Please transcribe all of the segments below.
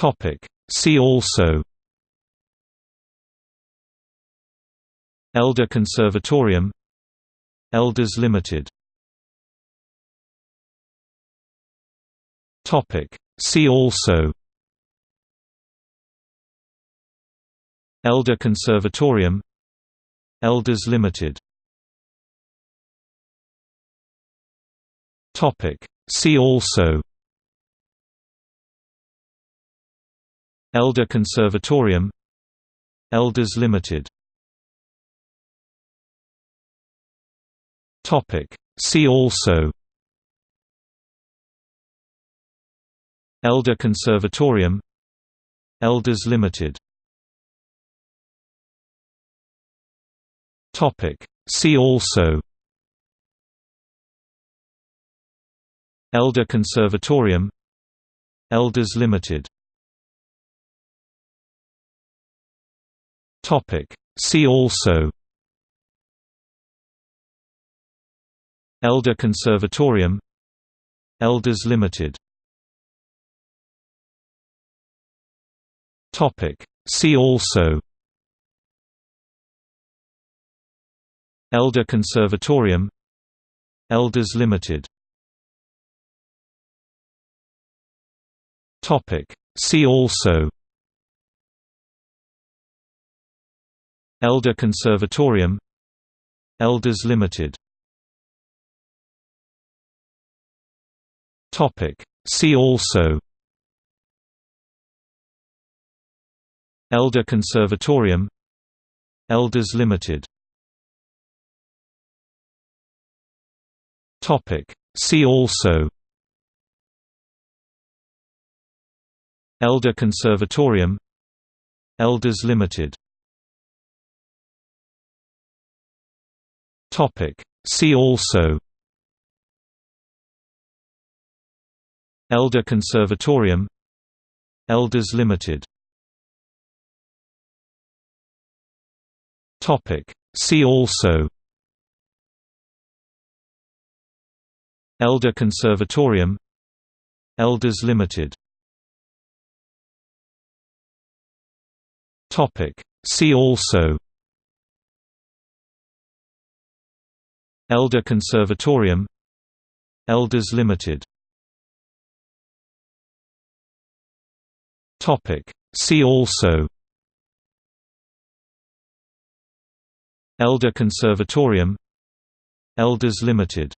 Topic. See also Elder Conservatorium Elders Limited Topic. See also Elder Conservatorium Elders Limited Topic. See also Elder Conservatorium Elders Limited. See also. Elder Conservatorium Elders Limited. See also. Elder Conservatorium Elders Limited Topic. See also Elder Conservatorium Elders Limited Topic. See also Elder Conservatorium Elders Limited Topic. See also Elder Conservatorium Elders Limited. Topic. See also. Elder Conservatorium Elders Limited. Topic. See also. Elder Conservatorium Elders Limited Topic. See also. Elder Conservatorium. Elders Limited. Topic. See also. Elder Conservatorium. Elders Limited. Topic. See also Elder Conservatorium Elders Limited. Topic. See also. Elder Conservatorium Elders Limited.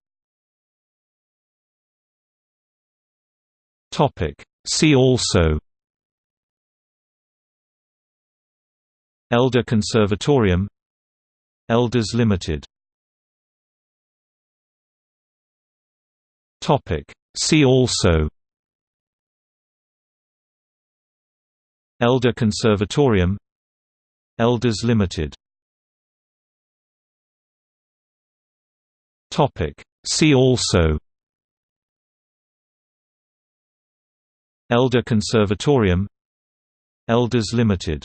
Topic. See also. Elder Conservatorium Elders Limited Topic. See also Elder Conservatorium Elders Limited Topic. See also Elder Conservatorium Elders Limited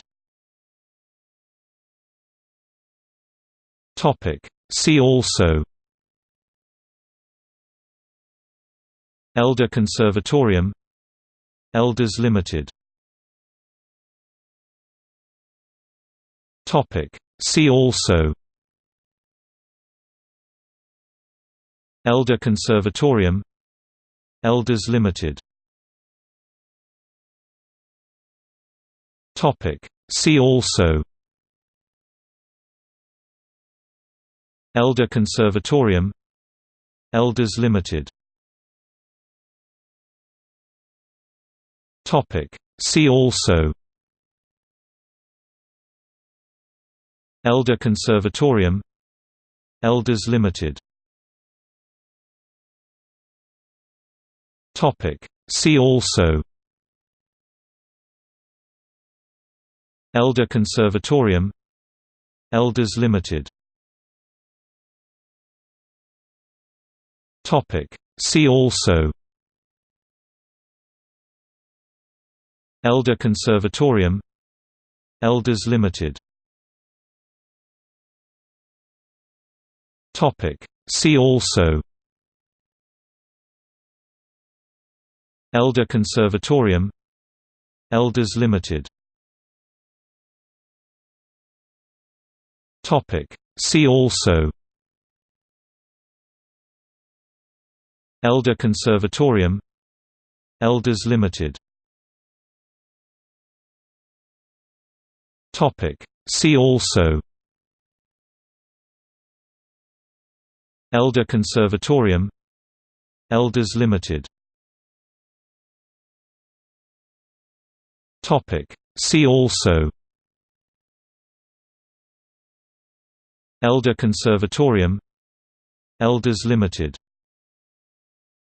Topic. See also Elder Conservatorium Elders Limited. See also. Elder Conservatorium Elders Limited. See also. Elder Conservatorium Elders Limited Topic. See also Elder Conservatorium Elders Limited Topic See also Elder Conservatorium Elders Limited Topic See also Elder Conservatorium Elders Limited. See also. Elder Conservatorium Elders Limited. See also. Elder Conservatorium Elders Limited See also Elder Conservatorium Elders Limited Topic. See also Elder Conservatorium Elders Limited